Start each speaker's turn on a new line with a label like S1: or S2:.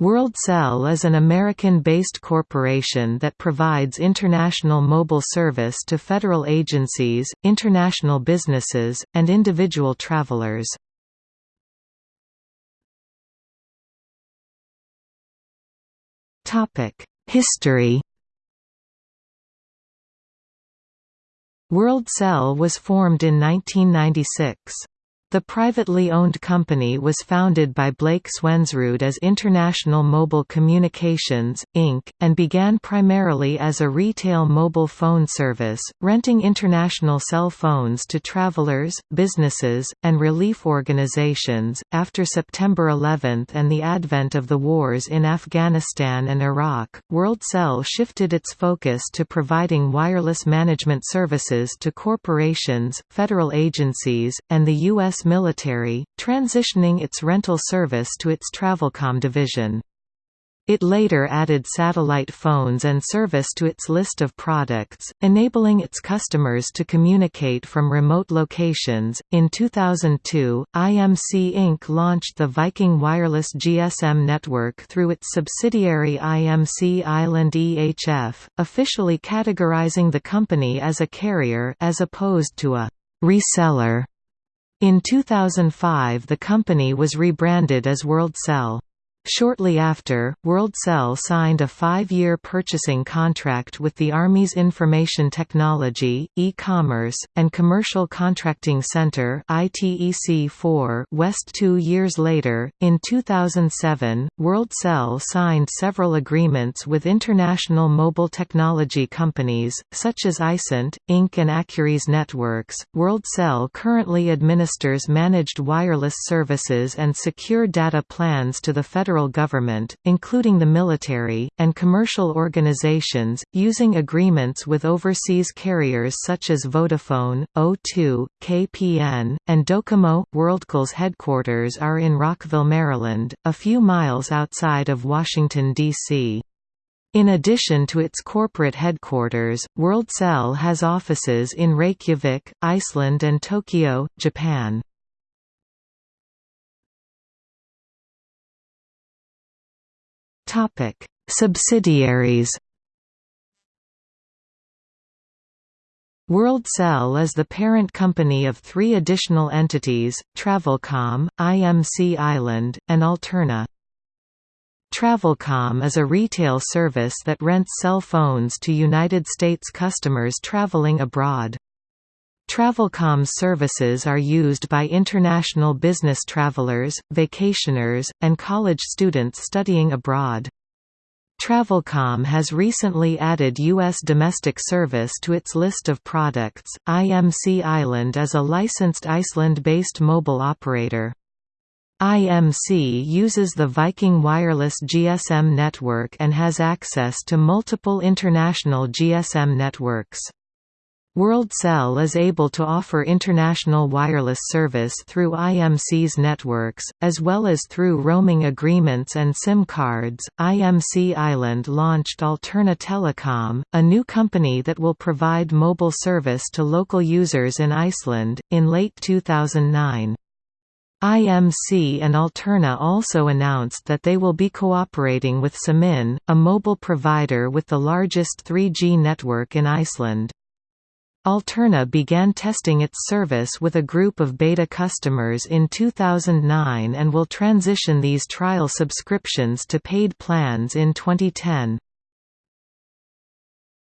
S1: WorldCell is an American-based corporation that provides international mobile service to federal agencies, international businesses, and individual travelers. History WorldCell was formed in 1996. The privately owned company was founded by Blake Swensrud as International Mobile Communications, Inc., and began primarily as a retail mobile phone service, renting international cell phones to travelers, businesses, and relief organizations. After September 11 and the advent of the wars in Afghanistan and Iraq, WorldCell shifted its focus to providing wireless management services to corporations, federal agencies, and the U.S military, transitioning its rental service to its Travelcom division. It later added satellite phones and service to its list of products, enabling its customers to communicate from remote locations. In 2002, IMC Inc. launched the Viking Wireless GSM network through its subsidiary IMC Island EHF, officially categorizing the company as a carrier as opposed to a reseller. In 2005 the company was rebranded as WorldCell. Shortly after, WorldCell signed a five-year purchasing contract with the Army's Information Technology, E-Commerce, and Commercial Contracting Center ITEC-4 West two years later, in 2007, WorldCell signed several agreements with international mobile technology companies, such as Aicent, Inc. and Accuris Networks. WorldCell currently administers managed wireless services and secure data plans to the federal federal government, including the military, and commercial organizations, using agreements with overseas carriers such as Vodafone, O2, KPN, and Docomo. WorldCell's headquarters are in Rockville, Maryland, a few miles outside of Washington, D.C. In addition to its corporate headquarters, WorldCell has offices in Reykjavik, Iceland and Tokyo, Japan. Topic: Subsidiaries. WorldCell is the parent company of three additional entities, Travelcom, IMC Island, and Alterna. Travelcom is a retail service that rents cell phones to United States customers traveling abroad. Travelcom's services are used by international business travelers, vacationers, and college students studying abroad. Travelcom has recently added U.S. domestic service to its list of products. IMC Island is a licensed Iceland-based mobile operator. IMC uses the Viking Wireless GSM network and has access to multiple international GSM networks. WorldCell is able to offer international wireless service through IMC's networks, as well as through roaming agreements and SIM cards. IMC Island launched Alterna Telecom, a new company that will provide mobile service to local users in Iceland, in late 2009. IMC and Alterna also announced that they will be cooperating with Síminn, a mobile provider with the largest 3G network in Iceland. Alterna began testing its service with a group of beta customers in 2009 and will transition these trial subscriptions to paid plans in 2010.